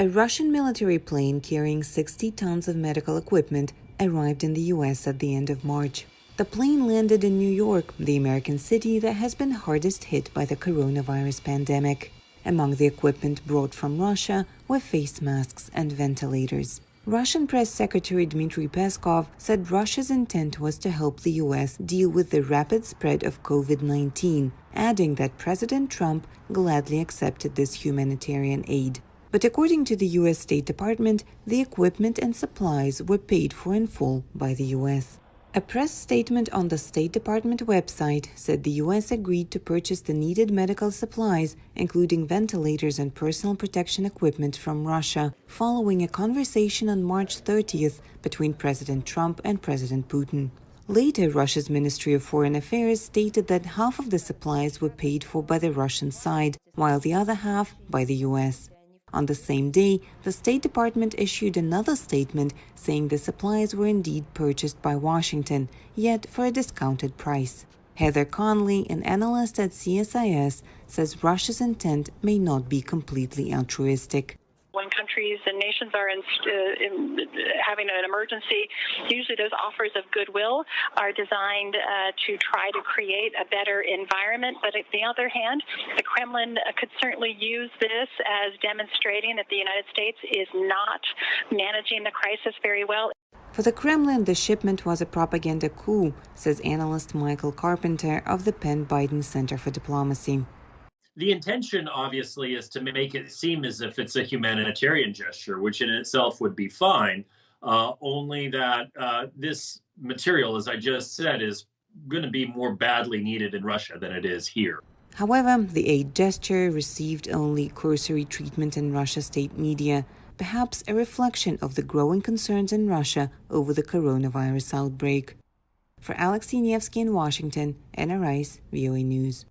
A Russian military plane carrying 60 tons of medical equipment arrived in the U.S. at the end of March. The plane landed in New York, the American city that has been hardest hit by the coronavirus pandemic. Among the equipment brought from Russia were face masks and ventilators. Russian Press Secretary Dmitry Peskov said Russia's intent was to help the U.S. deal with the rapid spread of COVID 19, adding that President Trump gladly accepted this humanitarian aid. But according to the U.S. State Department, the equipment and supplies were paid for in full by the U.S. A press statement on the State Department website said the U.S. agreed to purchase the needed medical supplies, including ventilators and personal protection equipment from Russia, following a conversation on March 30th between President Trump and President Putin. Later, Russia's Ministry of Foreign Affairs stated that half of the supplies were paid for by the Russian side, while the other half by the U.S. On the same day, the State Department issued another statement saying the supplies were indeed purchased by Washington, yet for a discounted price. Heather Conley, an analyst at CSIS, says Russia's intent may not be completely altruistic countries and nations are in, uh, in, having an emergency, usually those offers of goodwill are designed uh, to try to create a better environment. But on the other hand, the Kremlin could certainly use this as demonstrating that the United States is not managing the crisis very well. For the Kremlin, the shipment was a propaganda coup, says analyst Michael Carpenter of the Penn Biden Center for Diplomacy the intention obviously is to make it seem as if it's a humanitarian gesture, which in itself would be fine. Uh, only that uh, this material, as I just said, is going to be more badly needed in Russia than it is here. However, the aid gesture received only cursory treatment in Russia state media, perhaps a reflection of the growing concerns in Russia over the coronavirus outbreak. For Alexei Nevsky in Washington, Anna Rice, VOA News.